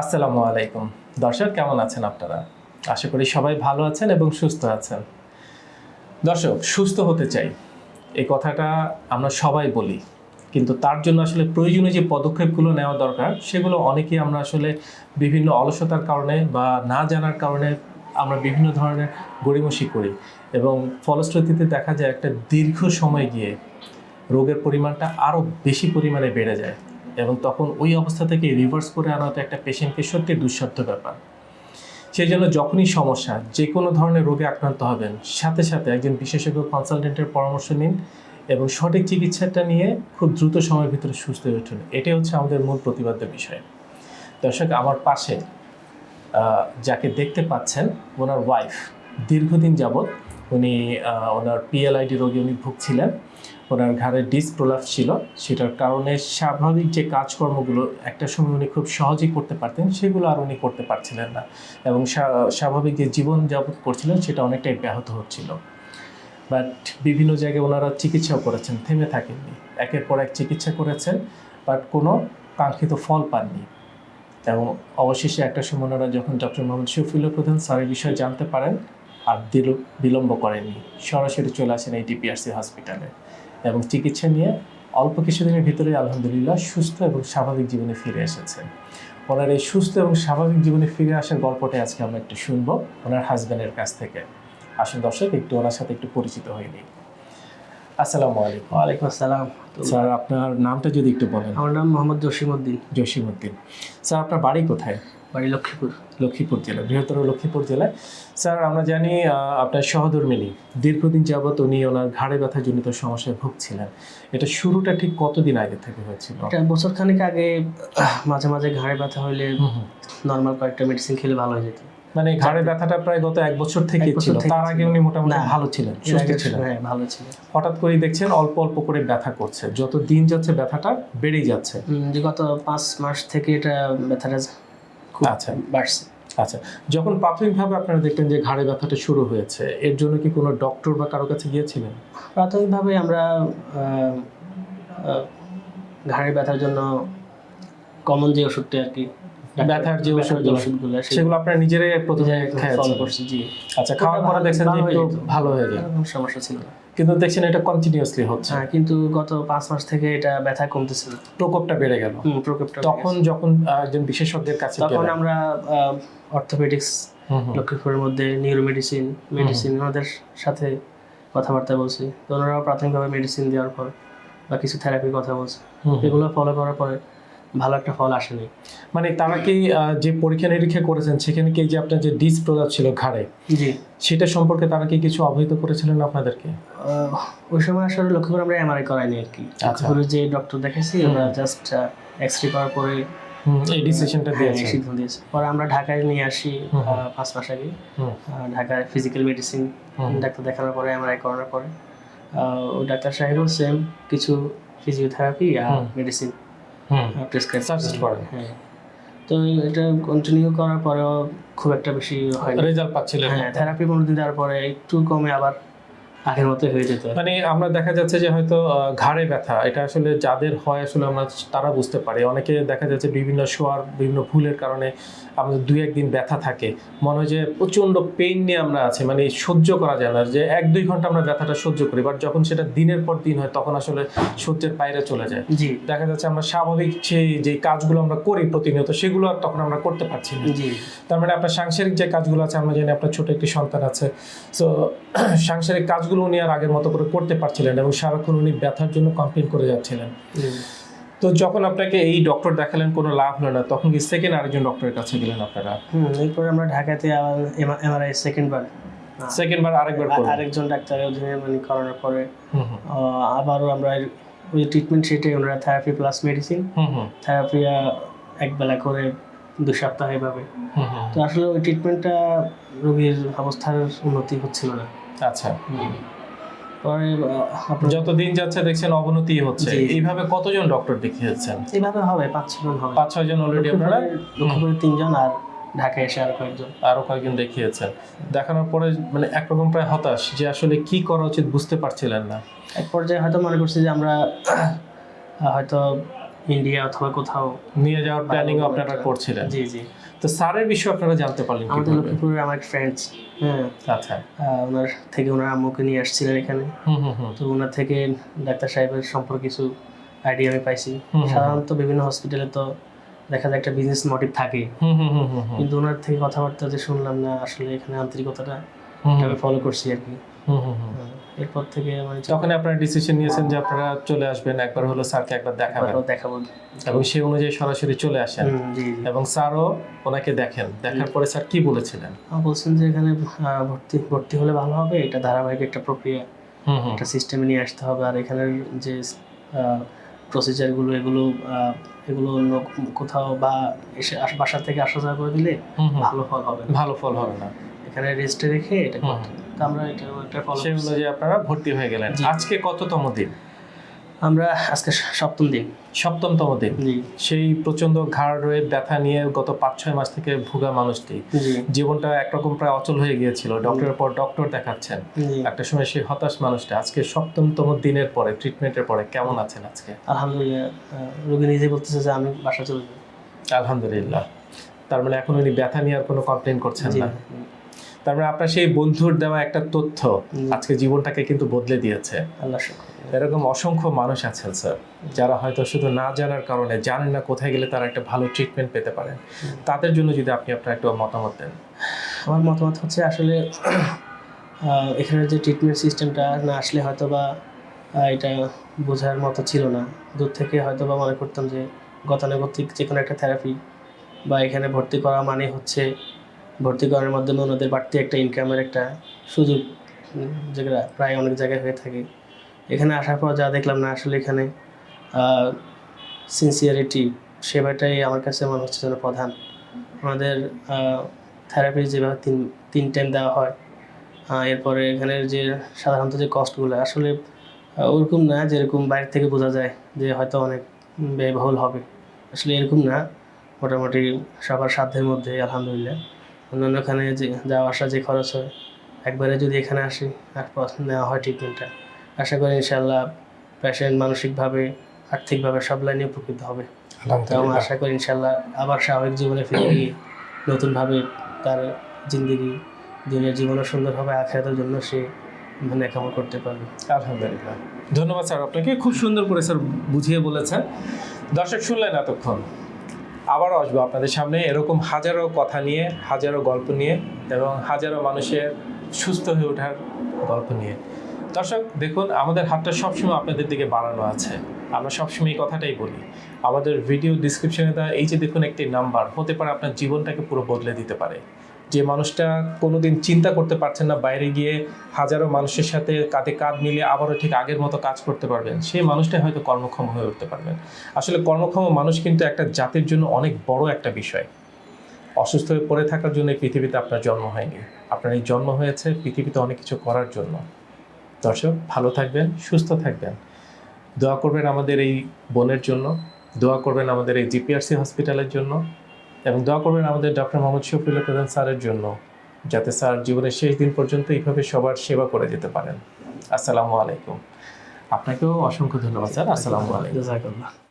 আসসালামু আলাইকুম। দর্শক, কেমন আছেন আপনারা? আশা করি সবাই ভালো আছেন এবং সুস্থ আছেন। দর্শক, সুস্থ হতে চাই। এই কথাটা আমরা সবাই বলি। কিন্তু তার জন্য আসলে প্রয়োজনীয় যে পদক্ষেপগুলো নেওয়া দরকার, সেগুলো অনেকেই আমরা আসলে বিভিন্ন অলসতার কারণে বা না জানার কারণে আমরা বিভিন্ন ধরনের গড়িমসি করি এবং ফলশ্রুতিতে দেখা যায় একটা দীর্ঘ সময় গিয়ে রোগের পরিমাণটা আরও বেশি পরিমাণে বেড়ে যায়। এবং তখন ওই অবস্থা থেকে রিভার্স করে আনাটা একটা পেশেন্টকে সত্যি দুঃসাধ্য ব্যাপার। সেই জন্য যখনই সমস্যা যে কোনো ধরনের রোগে আক্রান্ত হবেন, সাথে সাথে একজন বিশেষজ্ঞ কনসালটেন্টের পরামর্শ নিন এবং সঠিক চিকিৎসাটা নিয়ে খুব দ্রুত সময়ের ভিতরে সুস্থ হয়ে উঠুন। এটাই হচ্ছে আমাদের মূল প্রতিবাদ্য বিষয়। দর্শক, আমার পাশে যাকে দেখতে পাচ্ছেন, ওনার ওয়াইফ দীর্ঘদিন যাবৎ উনি ওনার পিএলআইডি রোগে উনি ভুগছিলেন। ওনার ঘাড়ে ডিস ছিল। সেটার কারণে স্বাভাবিক যে কাজকর্মগুলো একটা সময় উনি খুব সহজেই করতে পারতেন, সেগুলো আর উনি করতে পারছিলেন না। এবং স্বাভাবিক যে জীবন যাপন করছিলেন, সেটা অনেকটাই ব্যাহত হচ্ছিল। বাট বিভিন্ন জায়গায় ওনারা চিকিৎসাও করেছেন, থেমে থাকেননি। একের পর এক চিকিৎসা করেছেন, বাট কোনো কাঙ্ক্ষিত ফল পাননি। এবং অবশেষে একটা সময় ওনারা যখন ডক্টর মোহাম্মদ শফিউল্লাহ প্রধান স্যারের বিষয়ে জানতে পারেন আর বিলম্ব করেননি। সরাসরি চলে আসেন এই ডিপিআরসি হসপিটালে এবং চিকিৎসা নিয়ে অল্প কিছুদিনের ভিতরে আলহামদুলিল্লাহ সুস্থ এবং স্বাভাবিক জীবনে ফিরে এসেছেন ওনার এই সুস্থ এবং স্বাভাবিক জীবনে ফিরে আসার গল্পটাই আজকে আমরা একটু শুনব ওনার হাজব্যান্ডের কাছ থেকে। আসুন দর্শক একটু ওনার সাথে একটু পরিচিত হয়নি আসসালামু আলাইকুম। ওয়ালাইকুম আসসালাম। স্যার আপনার নামটা যদি একটু বলেন। আমার নাম মোহাম্মদ জসিমউদ্দিন। জসিমউদ্দিন। স্যার আপনার বাড়ি কোথায়? বাড়ি লক্ষ্মীপুর। লক্ষ্মীপুর জেলা বৃহত্তর লক্ষ্মীপুর জেলায় স্যার আমরা জানি আপনার সহধর্মিনী দীর্ঘদিন যাবৎ উনি ওনার ঘাড়ে ব্যথা জনিত সমস্যায় ভুগছিলেন। এটা শুরুটা ঠিক কতদিন আগে থেকে হয়েছিল? বছর খানিক আগে মাঝে মাঝে ঘাড়ে ব্যথা হুম। নর্মাল কয়েকটা মেডিসিন খেলে ভালো হয়ে যেত। মানে ঘাড়ে ব্যথাটা প্রায় গত এক বছর থেকে ছিল। তার আগে উনি মোটামুটি ভালো ছিলেন সুস্থ ছিলেন। হ্যাঁ ভালো ছিল হঠাৎ করেই দেখছেন অল্প অল্প করে ব্যথা করছে। যত দিন যাচ্ছে ব্যথাটা বেড়েই যাচ্ছে। গত পাঁচ মাস থেকে এটা ব্যথাটা খুব আচ্ছা। বাড়ছে। আচ্ছা যখন প্রাথমিকভাবে আপনারা দেখলেন যে ঘাড়ে ব্যথাটা শুরু হয়েছে এর জন্য কি কোনো ডক্টর বা কারও কাছে গিয়েছিলেন? প্রাথমিকভাবে আমরা ঘাড়ে ব্যথার জন্য কমন যে ওষুধটা আর কি ব্যথার যে ওষুধগুলো, ওষুধগুলো সেগুলো আপনারা নিজেরাই প্রথমে করছি জি। আচ্ছা খাওয়ার পরে দেখছেন যে ভালো হয়ে একটু ভালো হয়ে যায়। সমস্যা ছিল না। কিন্তু দেখছেন এটা কন্টিনিউয়াসলি হচ্ছে। হ্যাঁ কিন্তু গত পাঁচ মাস থেকে এটা ব্যথা কমতেছে না। প্রকোপটা বেড়ে গেল। প্রকোপটা তখন যখন একজন বিশেষজ্ঞের কাছে তখন আমরা অর্থোপেডিক্স। লক্ষ্মীপুরের মধ্যে নিউরো মেডিসিন মেডিসিন ওনাদের সাথে কথাবার্তা বলছি। তো ওনারাও প্রাথমিকভাবে মেডিসিন দেওয়ার পর বা কিছু থেরাপির কথা বলছে। এগুলো ফলো করার পরে ভালো একটা ফল আসেনি মানে তারা কি যে পরীক্ষা নিরীক্ষা করেছেন সেখানে কি যে আপনার যে ডিস প্রলাপ ছিল ঘাড়ে জি। সেটা সম্পর্কে তারা কি কিছু অবহিত করেছিলেন আপনাদেরকে? ওই সময় আসলে লক্ষ্য করে আমরা এমআরআই করাইনি আর কি। আচ্ছা। যে ডক্টর দেখেছি ওরা জাস্ট এক্স রে করার পরে এই ডিসিশনটা হ্যাঁ, দিয়েছেন সিদ্ধান্ত দিয়েছে। পরে আমরা ঢাকায় নিয়ে আসি পাঁচ মাস আগে। ঢাকায় ফিজিক্যাল মেডিসিন। ডাক্তার দেখানোর পরে এমআরআই করানোর পরে ওই ডাক্তার সাহেবও সেম কিছু ফিজিওথেরাপি আর মেডিসিন হুম প্রেসক্রাইব Suggest করেন। হ্যাঁ তো এটা কন্টিনিউ করার পরেও খুব একটা বেশি হয় রেজাল্ট পাচ্ছিলেন। হ্যাঁ থেরাপি কোনো দিন দেওয়ার পরে একটু কমে আবার আগের মতো হয়ে যেত। মানে আমরা দেখা যাচ্ছে যে হয়তো ঘাড়ে ব্যথা এটা আসলে যাদের হয় আসলে আমরা তারা বুঝতে পারি। অনেকে দেখা যাচ্ছে বিভিন্ন শোয়ার বিভিন্ন ভুলের কারণে আমাদের দুই একদিন ব্যথা থাকে। মনে হয় যে প্রচণ্ড পেইন নিয়ে আমরা আছি মানে সহ্য করা যায় না। যে এক দুই ঘণ্টা আমরা ব্যথাটা সহ্য করি বাট যখন সেটা দিনের পর দিন হয় তখন আসলে সহ্যের বাইরে চলে যায়। জি। দেখা যাচ্ছে আমরা স্বাভাবিক সেই যে কাজগুলো আমরা করি প্রতিনিয়ত সেগুলো আর তখন আমরা করতে পারছি না। জি। তার মানে আপনার সাংসারিক যে কাজগুলো আছে আমরা জানি আপনার ছোট একটি সন্তান আছে। সো সাংসারিক কাজগুলো উনি আর আগের মতো করে করতে পারছিলেন এবং সারাক্ষণ উনি ব্যথার জন্য কমপ্লেন করে যাচ্ছিলেন। তো যখন আপনাকে এই ডক্টর দেখালেন কোনো লাভ হলো না তখন কি সেকেন্ড আরেকজন ডক্টরের কাছে গেলেন আপনারা? হুম এরপর আমরা ঢাকাতে আবার এমআরআই সেকেন্ড বার। সেকেন্ড বার আরেকবার আরেকজন ডাক্তারের অধীনে মানে করানোর পরে আবারও আমরা ওই ট্রিটমেন্ট সেটাই ওনারা থেরাপি প্লাস মেডিসিন থেরাপি একবেলা করে দু সপ্তাহ এভাবে। তো আসলে ওই ট্রিটমেন্টটা রোগীর অবস্থার উন্নতি হচ্ছিল না। আচ্ছা। যত দিন যাচ্ছে দেখছেন অবনতি হচ্ছে। এইভাবে কতজন ডক্টর দেখিয়েছেন? এইভাবে হবে পাঁচ ছজন হবে। পাঁচ ছয় জন অলরেডি আপনারা? তিনজন আর ঢাকায় এসে আরও কয়েকজন। আরও কয়েকজন দেখিয়েছেন। দেখানোর পরে মানে একরকম প্রায় হতাশ যে আসলে কি করা উচিত বুঝতে পারছিলেন না। এক পর্যায়ে হয়তো মনে করছি যে আমরা হয়তো ইন্ডিয়া অথবা কোথাও নিয়ে যাওয়ার প্ল্যানিং আপনারা করছিলেন। জি জি। তো স্যারের বিষয়ে আপনারা জানতে পারলেন আমাদের লক্ষ্মীপুরের আমার ফ্রেন্ডস হ্যাঁ। আচ্ছা। ওনার থেকে ওনার আম্মুকে নিয়ে আসছিলেন এখানে। তো ওনার থেকে ডাক্তার সাহেবের সম্পর্কে কিছু আইডিয়া আমি পাইছি। সাধারণত বিভিন্ন হসপিটালে তো দেখা যায় একটা বিজনেস মোটিভ থাকে। হুম হুম হুম হুম হুম। কিন্তু ওনার থেকে কথাবার্তা যে শুনলাম না আসলে এখানে আন্তরিকতাটা আমি ফলো করছি আর কি। হুম হুম হুম। হ্যাঁ, এরপর থেকে মানে তখন আপনারা ডিসিশন নিয়েছেন যে আপনারা চলে আসবেন একবার হলো স্যারকে একবার দেখাবেন। দেখাবো। এবং সেই অনুযায়ী সরাসরি চলে আসেন। এবং স্যারও ওনাকে দেখেন। দেখার পরে স্যার কি বলেছিলেন? বলছেন যে এখানে ভর্তি ভর্তি হলে ভালো হবে এটা ধারাবাহিক একটা প্রক্রিয়া। হুম হুম। একটা সিস্টেমে নিয়ে আসতে হবে। আর এখানের যে প্রসিজারগুলো এগুলো এগুলো অন্য কোথাও বা এসে বাসা থেকে আসা যাওয়া করে দিলে। ভালো ফল হবে ভালো ফল হবে না। এখানে রেস্টে রেখে এটা করতে হবে। তো আমরা এটা একটা ফলো সেই অনুযায়ী আপনারা ভর্তি হয়ে গেলেন। আজকে কততম দিন? আমরা আজকে সপ্তম দিন। সপ্তমতম দিন। সেই প্রচণ্ড ঘাড় রয়ে ব্যথা নিয়ে গত পাঁচ ছয় মাস থেকে ভুগা মানুষটি। জীবনটা একরকম প্রায় অচল হয়ে গিয়েছিল। ডক্টরের পর ডক্টর দেখাচ্ছেন। একটা সময় সেই হতাশ মানুষটা। আজকে সপ্তমতম দিনের পরে ট্রিটমেন্টের পরে কেমন আছেন আজকে? আলহামদুলিল্লাহ রোগী নিজে বলতেছে যে আমি বাসা চলে আলহামদুলিল্লাহ। তার মানে এখন উনি ব্যথা নিয়ে আর কোনো কমপ্লেন করছেন না। তার মানে আপনার সেই বন্ধুর দেওয়া একটা তথ্য আজকে জীবনটাকে কিন্তু বদলে দিয়েছে। আল্লাহ এরকম অসংখ্য মানুষ আছেন স্যার যারা হয়তো শুধু না জানার কারণে জানেন না কোথায় গেলে তারা একটা ভালো ট্রিটমেন্ট পেতে পারেন। তাদের জন্য যদি আপনি আপনার একটা মতামত দেন। আমার মতামত হচ্ছে আসলে আহ, এখানের যে ট্রিটমেন্ট সিস্টেমটা না আসলে হয়তো বা এটা বোঝার মতো ছিল না। দূর থেকে হয়তো বা মনে করতাম যে গতানুগতিক যে কোনো একটা থেরাপি বা এখানে ভর্তি করা মানে হচ্ছে ভর্তি করার মাধ্যমে ওনাদের বাড়তি একটা ইনকামের একটা সুযোগ যেটা প্রায় অনেক জায়গায় হয়ে থাকে। এখানে আসার পর যা দেখলাম না, আসলে এখানে সিনসিয়ারিটি সেবাটাই আমার কাছে মনে হচ্ছে যেন প্রধান। আমাদের থেরাপি যেভাবে তিন তিন টাইম দেওয়া হয় এরপরে এখানের যে সাধারণত যে কস্টগুলো আসলে ওরকম না যেরকম বাইরে থেকে বোঝা যায় যে হয়তো অনেক ব্যয়বহুল হবে। আসলে এরকম না, মোটামুটি সবার সাধ্যের মধ্যে, আলহামদুলিল্লাহ। অন্যান্য এখানে যে যাওয়া আসা যে খরচ হয় একবারে যদি এখানে আসি আর নেওয়া হয় ট্রিটমেন্টটা আশা করি ইনশাল্লাহ প্যাশেন্ট মানসিকভাবে আর্থিকভাবে সব লাইনে উপকৃত হবে। এবং আশা করি ইনশাল্লাহ আবার স্বাভাবিক জীবনে ফিরে গিয়ে নতুনভাবে তার জিন্দগি দুনিয়ার জীবনও সুন্দর হবে আখেরাতের জন্য সে মানে কামনা করতে পারবে। আলহামদুলিল্লাহ। ধন্যবাদ স্যার আপনাকে। খুব সুন্দর করে স্যার বুঝিয়ে বলেছেন। দর্শক শুনলেন এতক্ষণ। আবারও আসব আপনাদের সামনে এরকম হাজারো কথা নিয়ে, হাজারো গল্প নিয়ে এবং হাজারো মানুষের সুস্থ হয়ে ওঠার গল্প নিয়ে। দর্শক, দেখুন, আমাদের হাতটা সবসময় আপনাদের দিকে বাড়ানো আছে। আমরা সবসময় এই কথাটাই বলি। আমাদের ভিডিও ডিসক্রিপশনে দেওয়া এই যে দেখুন একটি নাম্বার হতে পারে আপনার জীবনটাকে পুরো বদলে দিতে পারে। যে মানুষটা কোনোদিন চিন্তা করতে পারছেন না, বাইরে গিয়ে হাজারো মানুষের সাথে কাঁধে কাঁধ মিলিয়ে আবারও ঠিক আগের মতো কাজ করতে পারবেন, সেই মানুষটাই হয়তো কর্মক্ষম হয়ে উঠতে পারবেন। আসলে কর্মক্ষম মানুষ কিন্তু একটা জাতির জন্য অনেক বড় একটা বিষয়। অসুস্থ হয়ে পড়ে থাকার জন্য এই পৃথিবীতে আপনার জন্ম হয়নি। আপনার এই জন্ম হয়েছে পৃথিবীতে অনেক কিছু করার জন্য। দর্শক, ভালো থাকবেন, সুস্থ থাকবেন। দোয়া করবেন আমাদের এই বোনের জন্য, দোয়া করবেন আমাদের এই জিপিআরসি হসপিটালের জন্য। এবং দোয়া করবেন আমাদের ডক্টর মোহাম্মদ শফিউল প্রধান স্যারের জন্য, যাতে স্যার জীবনের শেষ দিন পর্যন্ত এইভাবে সবার সেবা করে যেতে পারেন। আসসালামু আলাইকুম। আপনাকেও অসংখ্য ধন্যবাদ, স্যার। আসসালামু আলাইকুম।